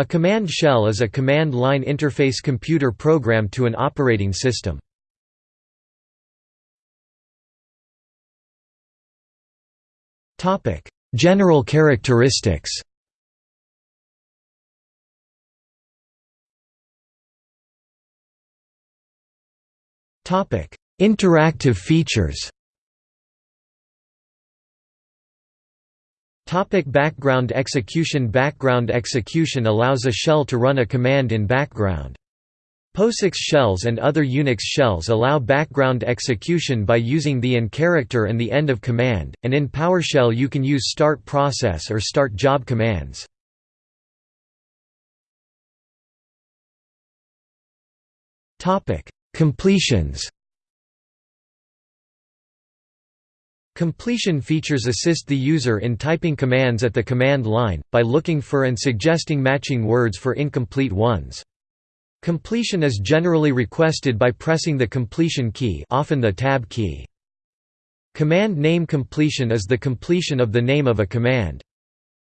A command shell is a command line interface computer program to an operating system. General characteristics Interactive features Topic background execution Background execution allows a shell to run a command in background. POSIX shells and other Unix shells allow background execution by using the IN character and the end of command, and in PowerShell you can use start process or start job commands. Completions Completion features assist the user in typing commands at the command line, by looking for and suggesting matching words for incomplete ones. Completion is generally requested by pressing the completion key often the tab key. Command name completion is the completion of the name of a command.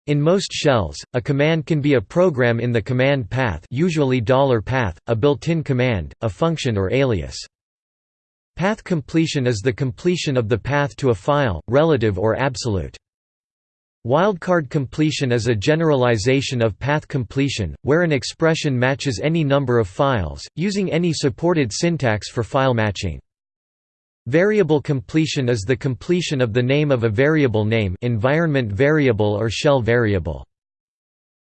In most shells, a command can be a program in the command path usually $path, a built-in command, a function or alias. Path completion is the completion of the path to a file, relative or absolute. Wildcard completion is a generalization of path completion, where an expression matches any number of files, using any supported syntax for file matching. Variable completion is the completion of the name of a variable name environment variable or shell variable.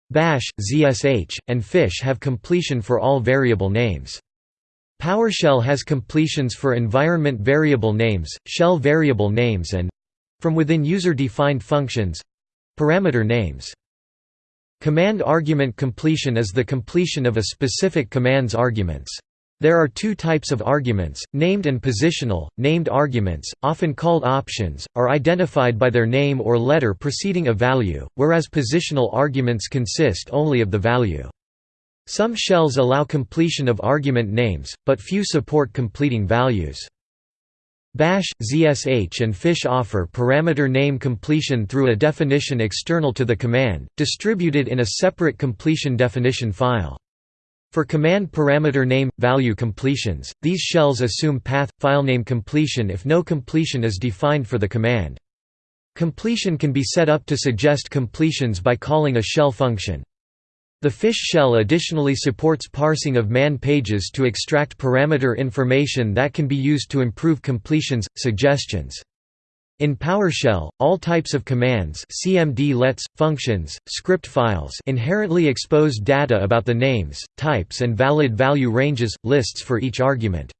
Bash, ZSH, and Fish have completion for all variable names. PowerShell has completions for environment variable names, shell variable names and—from within user-defined functions—parameter names. Command argument completion is the completion of a specific command's arguments. There are two types of arguments, named and positional. Named arguments, often called options, are identified by their name or letter preceding a value, whereas positional arguments consist only of the value. Some shells allow completion of argument names, but few support completing values. Bash, ZSH and Fish offer parameter name completion through a definition external to the command, distributed in a separate completion definition file. For command parameter name value completions, these shells assume path filename completion if no completion is defined for the command. Completion can be set up to suggest completions by calling a shell function. The fish shell additionally supports parsing of man pages to extract parameter information that can be used to improve completions, suggestions. In PowerShell, all types of commands cmd-lets, functions, script files inherently expose data about the names, types and valid value ranges, lists for each argument.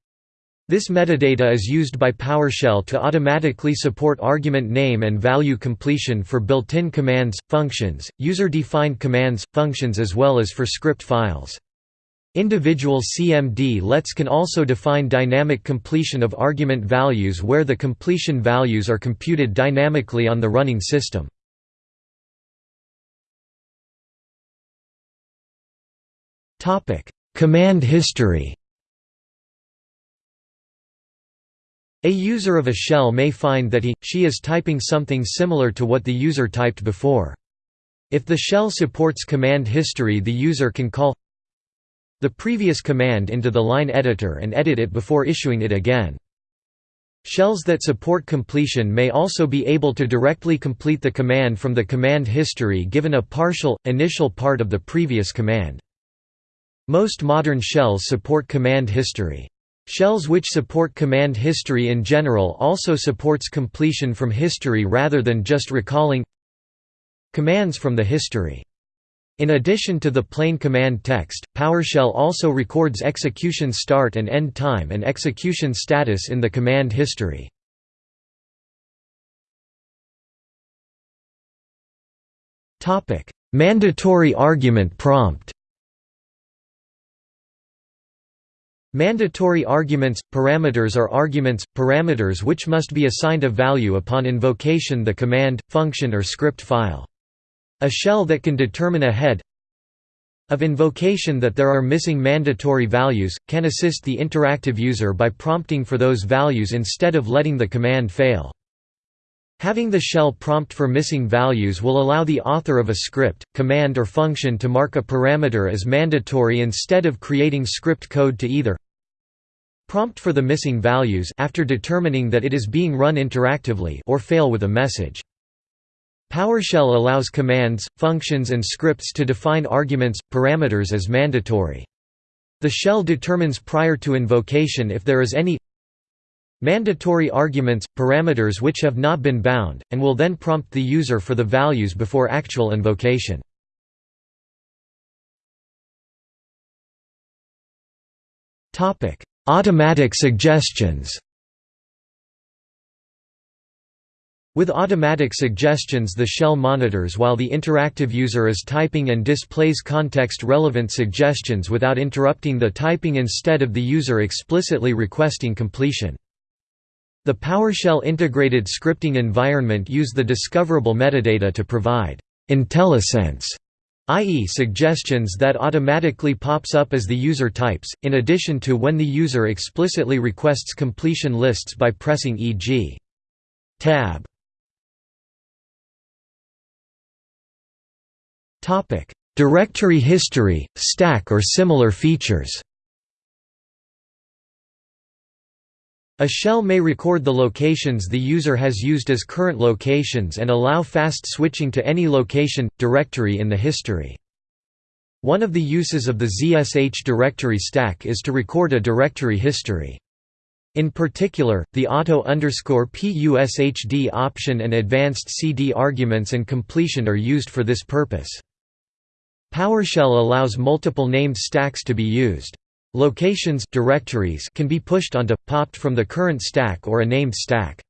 This metadata is used by PowerShell to automatically support argument name and value completion for built-in commands, functions, user-defined commands, functions as well as for script files. Individual CMD-lets can also define dynamic completion of argument values where the completion values are computed dynamically on the running system. Command history A user of a shell may find that he, she is typing something similar to what the user typed before. If the shell supports command history the user can call the previous command into the line editor and edit it before issuing it again. Shells that support completion may also be able to directly complete the command from the command history given a partial, initial part of the previous command. Most modern shells support command history. Shells which support command history in general also supports completion from history rather than just recalling commands from the history. In addition to the plain command text, PowerShell also records execution start and end time and execution status in the command history. Mandatory argument prompt Mandatory arguments – Parameters are arguments, parameters which must be assigned a value upon invocation the command, function or script file. A shell that can determine ahead of invocation that there are missing mandatory values, can assist the interactive user by prompting for those values instead of letting the command fail. Having the shell prompt for missing values will allow the author of a script, command or function to mark a parameter as mandatory instead of creating script code to either prompt for the missing values after determining that it is being run interactively or fail with a message. PowerShell allows commands, functions and scripts to define arguments, parameters as mandatory. The shell determines prior to invocation if there is any mandatory arguments, parameters which have not been bound, and will then prompt the user for the values before actual invocation. Automatic suggestions With automatic suggestions the shell monitors while the interactive user is typing and displays context-relevant suggestions without interrupting the typing instead of the user explicitly requesting completion. The PowerShell integrated scripting environment use the discoverable metadata to provide IntelliSense, i.e. suggestions that automatically pops up as the user types, in addition to when the user explicitly requests completion lists by pressing e.g. tab. Directory history, stack or similar features A shell may record the locations the user has used as current locations and allow fast switching to any location, directory in the history. One of the uses of the ZSH directory stack is to record a directory history. In particular, the auto-pushd option and advanced CD arguments and completion are used for this purpose. PowerShell allows multiple named stacks to be used. Locations directories can be pushed onto, popped from the current stack or a named stack.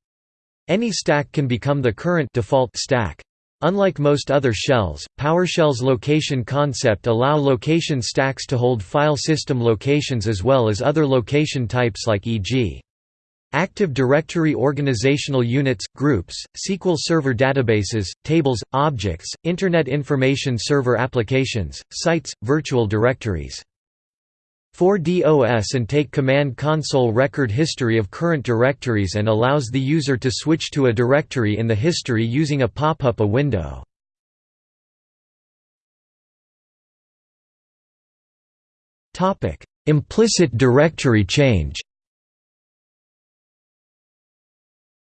Any stack can become the current default stack. Unlike most other shells, PowerShell's location concept allow location stacks to hold file system locations as well as other location types like e.g. Active Directory organizational units, groups, SQL Server databases, tables, objects, Internet Information Server applications, sites, virtual directories. 4DOS and take Command Console record history of current directories and allows the user to switch to a directory in the history using a pop-up a window. Implicit directory change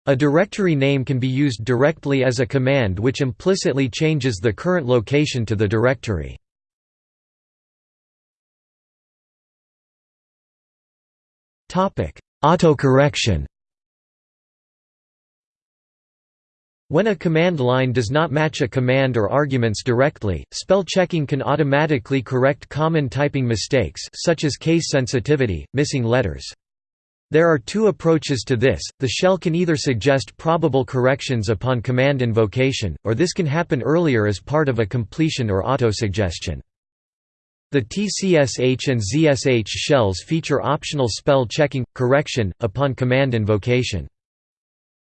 A directory name can be used directly as a command which implicitly changes the current location to the directory. Autocorrection When a command line does not match a command or arguments directly, spell checking can automatically correct common typing mistakes such as case sensitivity, missing letters. There are two approaches to this, the shell can either suggest probable corrections upon command invocation, or this can happen earlier as part of a completion or autosuggestion. The TCSH and ZSH shells feature optional spell checking, correction, upon command invocation.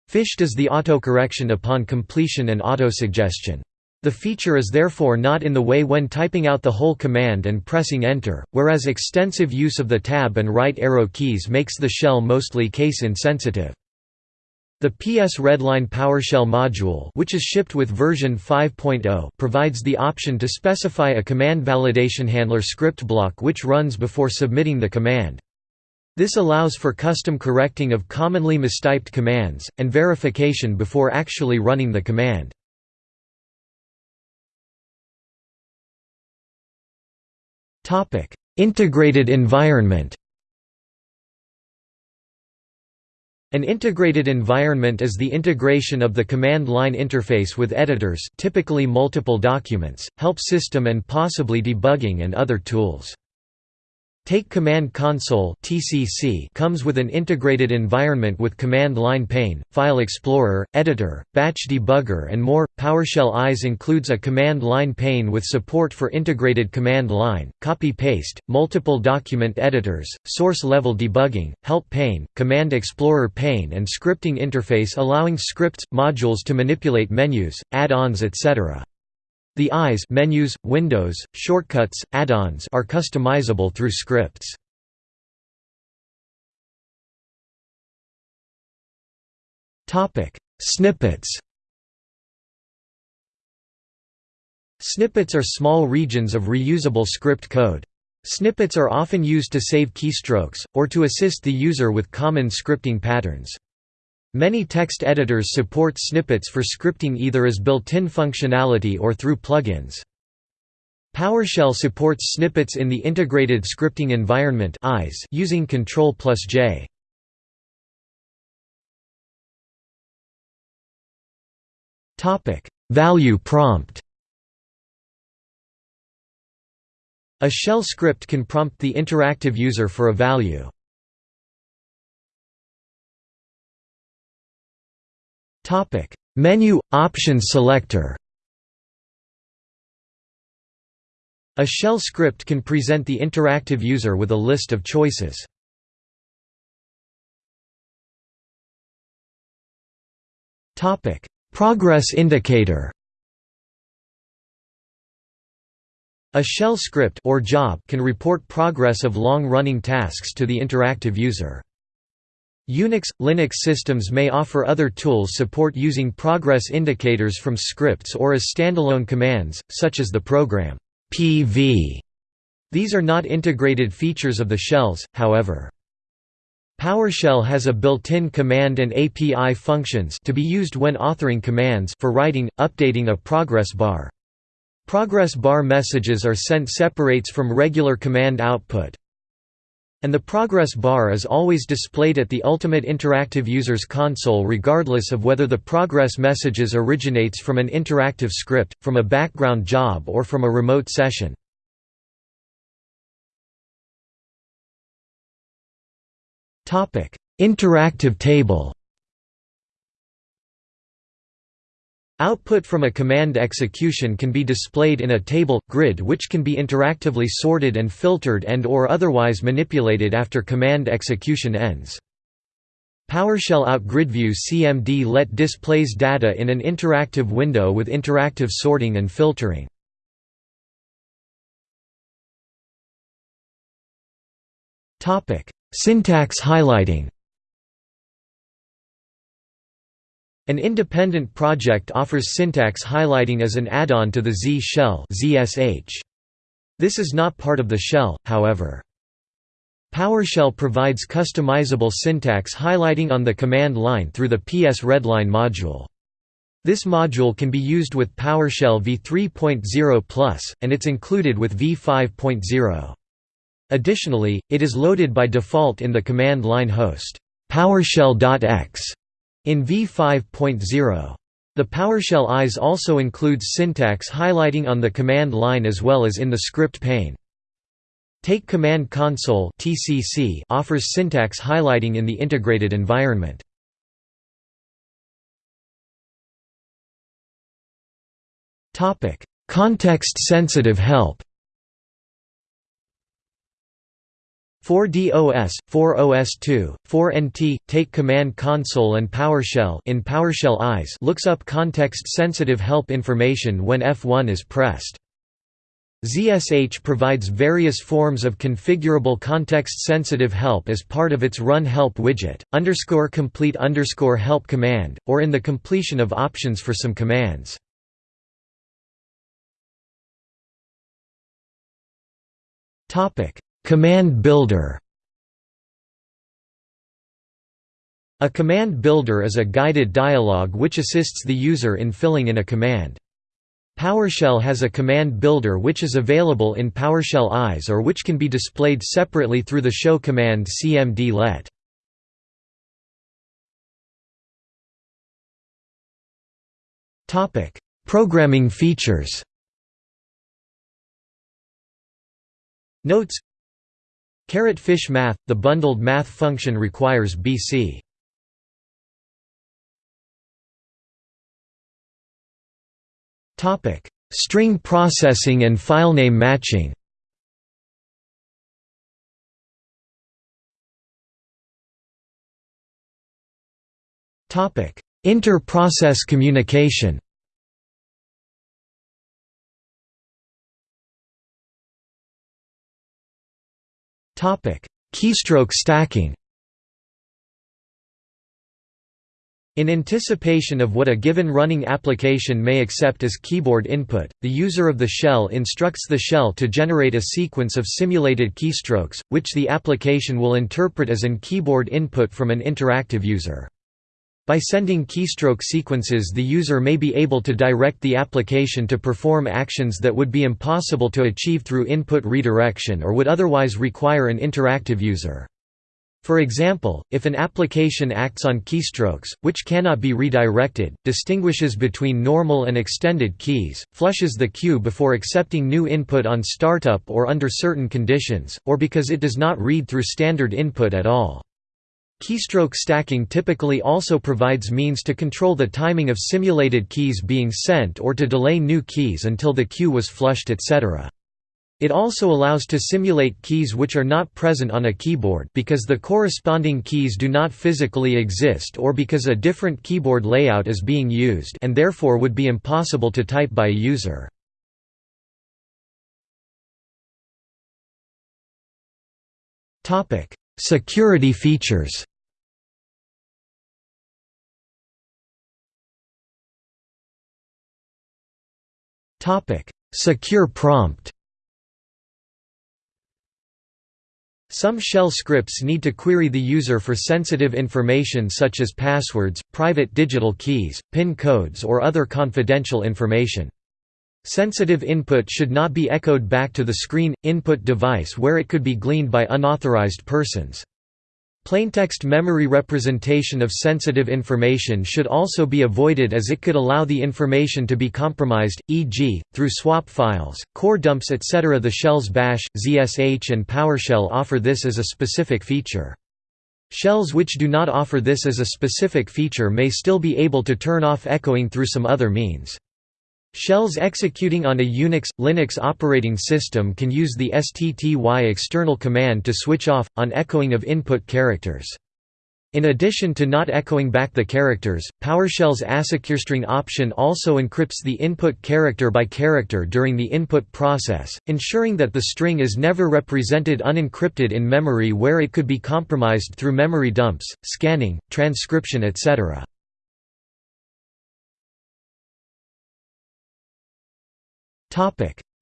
Fish does the autocorrection upon completion and autosuggestion. The feature is therefore not in the way when typing out the whole command and pressing Enter, whereas extensive use of the tab and right arrow keys makes the shell mostly case insensitive. The PSReadLine PowerShell module which is shipped with version 5.0 provides the option to specify a command validation handler script block which runs before submitting the command. This allows for custom correcting of commonly mistyped commands, and verification before actually running the command. Integrated environment An integrated environment is the integration of the command line interface with editors typically multiple documents, help system and possibly debugging and other tools. Take Command Console (TCC) comes with an integrated environment with command line pane, file explorer, editor, batch debugger and more. PowerShell ISE includes a command line pane with support for integrated command line, copy-paste, multiple document editors, source level debugging, help pane, command explorer pane and scripting interface allowing scripts modules to manipulate menus, add-ons etc. The ISE menus, windows, shortcuts, add-ons are customizable through scripts. Topic: Snippets Snippets are small regions of reusable script code. Snippets are often used to save keystrokes, or to assist the user with common scripting patterns. Many text editors support snippets for scripting either as built-in functionality or through plugins. PowerShell supports snippets in the Integrated Scripting Environment using Ctrl plus J. Value prompt A shell script can prompt the interactive user for a value. Topic: Menu Option Selector. A shell script can present the interactive user with a list of choices. Topic: Progress indicator. A shell script or job can report progress of long-running tasks to the interactive user. Unix – Linux systems may offer other tools support using progress indicators from scripts or as standalone commands, such as the program PV. These are not integrated features of the shells, however. PowerShell has a built-in command and API functions to be used when authoring commands for writing, updating a progress bar. Progress bar messages are sent separates from regular command output, and the progress bar is always displayed at the Ultimate Interactive User's console regardless of whether the progress messages originates from an interactive script, from a background job or from a remote session. Interactive table Output from a command execution can be displayed in a table, grid which can be interactively sorted and filtered and or otherwise manipulated after command execution ends. PowerShell Out Grid View CMD let displays data in an interactive window with interactive sorting and filtering. Syntax highlighting An independent project offers syntax highlighting as an add-on to the Z shell This is not part of the shell, however. PowerShell provides customizable syntax highlighting on the command line through the PSReadLine module. This module can be used with PowerShell v3.0+, and it's included with v5.0. Additionally, it is loaded by default in the command line host PowerShell.x in v5.0. The PowerShell ISE also includes syntax highlighting on the command line as well as in the script pane. Take Command Console (TCC) offers syntax highlighting in the integrated environment. Topic: Context-sensitive help. 4DOS, 4OS2, 4NT, Take Command Console and PowerShell in PowerShell ISE looks up context-sensitive help information when F1 is pressed. ZSH provides various forms of configurable context-sensitive help as part of its Run Help widget, underscore complete underscore help command, or in the completion of options for some commands. Topic Command Builder A command builder is a guided dialog which assists the user in filling in a command. PowerShell has a command builder which is available in PowerShell ISE or which can be displayed separately through the show command cmd let. Programming features Notes Caret fish math – The bundled math function requires BC. String processing and filename matching. Inter-process communication Keystroke stacking. In anticipation of what a given running application may accept as keyboard input, the user of the shell instructs the shell to generate a sequence of simulated keystrokes, which the application will interpret as an keyboard input from an interactive user. By sending keystroke sequences the user may be able to direct the application to perform actions that would be impossible to achieve through input redirection or would otherwise require an interactive user. For example, if an application acts on keystrokes, which cannot be redirected, distinguishes between normal and extended keys, flushes the queue before accepting new input on startup or under certain conditions, or because it does not read through standard input at all. Keystroke stacking typically also provides means to control the timing of simulated keys being sent or to delay new keys until the queue was flushed etc. It also allows to simulate keys which are not present on a keyboard because the corresponding keys do not physically exist or because a different keyboard layout is being used and therefore would be impossible to type by a user. Security features Secure prompt Some shell scripts need to query the user for sensitive information such as passwords, private digital keys, PIN codes or other confidential information. Sensitive input should not be echoed back to the screen, input device where it could be gleaned by unauthorized persons. Plaintext memory representation of sensitive information should also be avoided as it could allow the information to be compromised, e.g., through swap files, core dumps etc. The shells Bash, ZSH and PowerShell offer this as a specific feature. Shells which do not offer this as a specific feature may still be able to turn off echoing through some other means. Shells executing on a Unix, Linux operating system can use the stty external command to switch off, on echoing of input characters. In addition to not echoing back the characters, PowerShell's AsSecureString option also encrypts the input character by character during the input process, ensuring that the string is never represented unencrypted in memory where it could be compromised through memory dumps, scanning, transcription etc.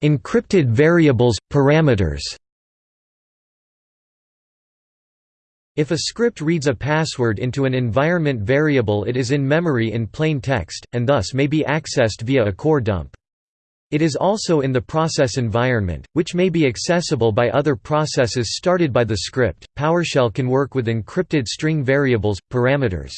Encrypted variables, parameters If a script reads a password into an environment variable it is in memory in plain text, and thus may be accessed via a core dump. It is also in the process environment, which may be accessible by other processes started by the script. PowerShell can work with encrypted string variables, parameters.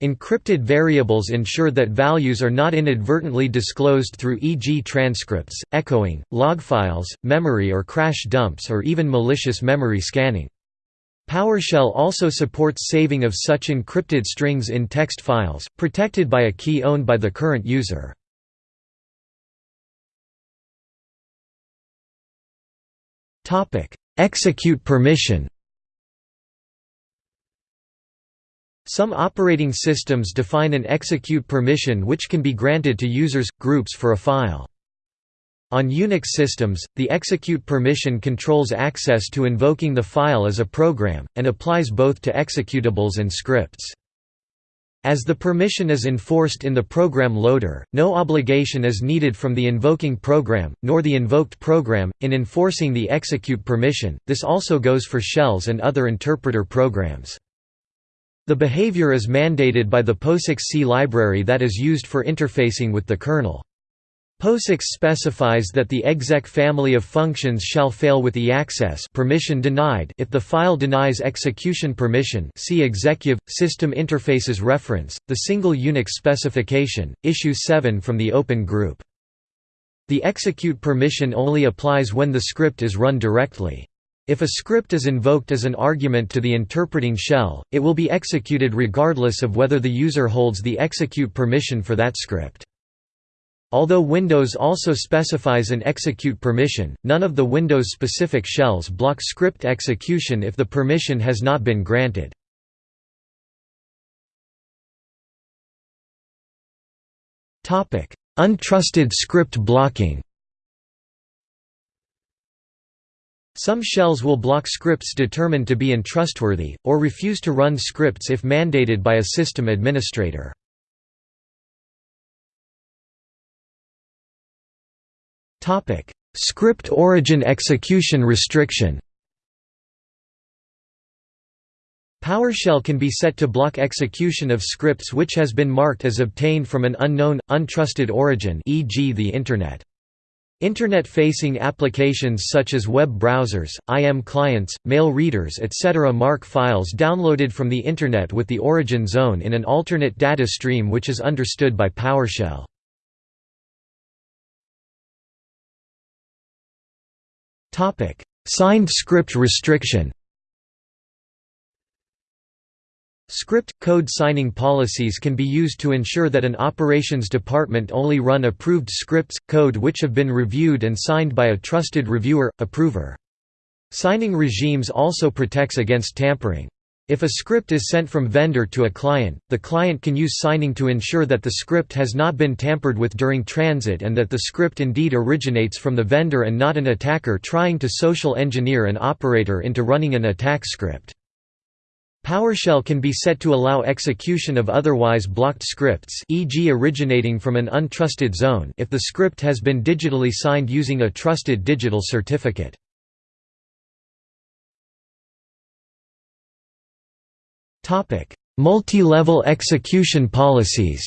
Encrypted variables ensure that values are not inadvertently disclosed through e.g. transcripts, echoing, log files, memory or crash dumps or even malicious memory scanning. PowerShell also supports saving of such encrypted strings in text files, protected by a key owned by the current user. Execute permission Some operating systems define an execute permission which can be granted to users, groups for a file. On Unix systems, the execute permission controls access to invoking the file as a program, and applies both to executables and scripts. As the permission is enforced in the program loader, no obligation is needed from the invoking program, nor the invoked program, in enforcing the execute permission, this also goes for shells and other interpreter programs. The behavior is mandated by the POSIX C library that is used for interfacing with the kernel. POSIX specifies that the exec family of functions shall fail with EACCES permission denied if the file denies execution permission see executive, system interfaces reference, the single Unix specification, issue 7 from the Open Group. The execute permission only applies when the script is run directly. If a script is invoked as an argument to the interpreting shell, it will be executed regardless of whether the user holds the execute permission for that script. Although Windows also specifies an execute permission, none of the Windows-specific shells block script execution if the permission has not been granted. Untrusted script blocking Some shells will block scripts determined to be untrustworthy, or refuse to run scripts if mandated by a system administrator. Script origin execution restriction PowerShell can be set to block execution of scripts which has been marked as obtained from an unknown, untrusted origin e.g. the Internet. Internet-facing applications such as web browsers, IM clients, mail readers etc. mark files downloaded from the Internet with the origin zone in an alternate data stream which is understood by PowerShell. Signed script restriction Script – code signing policies can be used to ensure that an operations department only run approved scripts, code which have been reviewed and signed by a trusted reviewer, approver. Signing regimes also protects against tampering. If a script is sent from vendor to a client, the client can use signing to ensure that the script has not been tampered with during transit and that the script indeed originates from the vendor and not an attacker trying to social engineer an operator into running an attack script. PowerShell can be set to allow execution of otherwise blocked scripts e.g. originating from an untrusted zone if the script has been digitally signed using a trusted digital certificate. Multi-level execution policies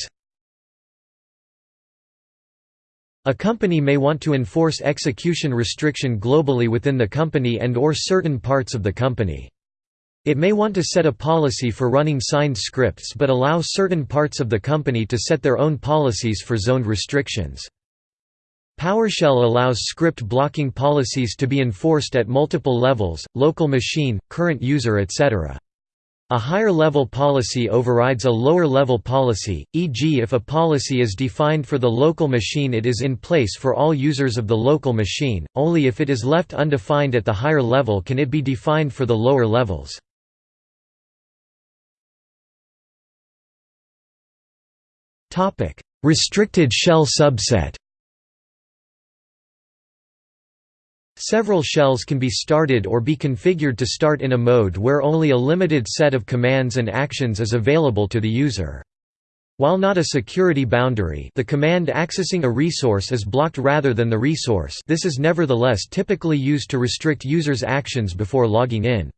A company may want to enforce execution restriction globally within the company and or certain parts of the company. It may want to set a policy for running signed scripts but allow certain parts of the company to set their own policies for zoned restrictions. PowerShell allows script blocking policies to be enforced at multiple levels, local machine, current user etc. A higher-level policy overrides a lower-level policy, e.g. if a policy is defined for the local machine it is in place for all users of the local machine, only if it is left undefined at the higher level can it be defined for the lower levels. Restricted shell subset Several shells can be started or be configured to start in a mode where only a limited set of commands and actions is available to the user. While not a security boundary the command accessing a resource is blocked rather than the resource this is nevertheless typically used to restrict users' actions before logging in.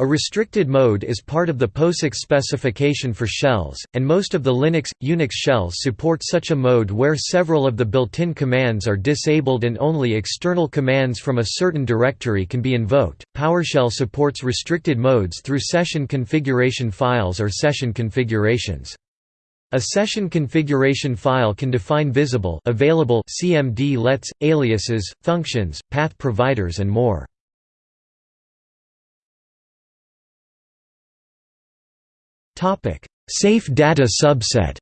A restricted mode is part of the POSIX specification for shells, and most of the Linux, Unix shells support such a mode where several of the built-in commands are disabled and only external commands from a certain directory can be invoked. PowerShell supports restricted modes through session configuration files or session configurations. A session configuration file can define visible available CMD lets, aliases, functions, path providers and more. Safe data subset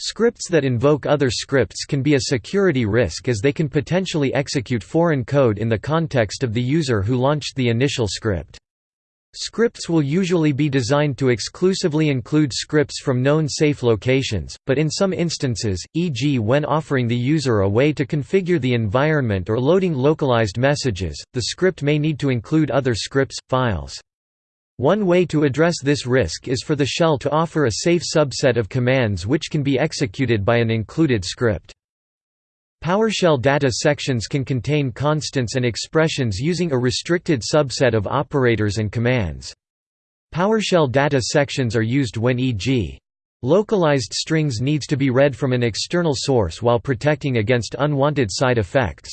Scripts that invoke other scripts can be a security risk as they can potentially execute foreign code in the context of the user who launched the initial script. Scripts will usually be designed to exclusively include scripts from known safe locations, but in some instances, e.g. when offering the user a way to configure the environment or loading localized messages, the script may need to include other scripts, files. One way to address this risk is for the shell to offer a safe subset of commands which can be executed by an included script. PowerShell data sections can contain constants and expressions using a restricted subset of operators and commands. PowerShell data sections are used when e.g. localized strings needs to be read from an external source while protecting against unwanted side effects.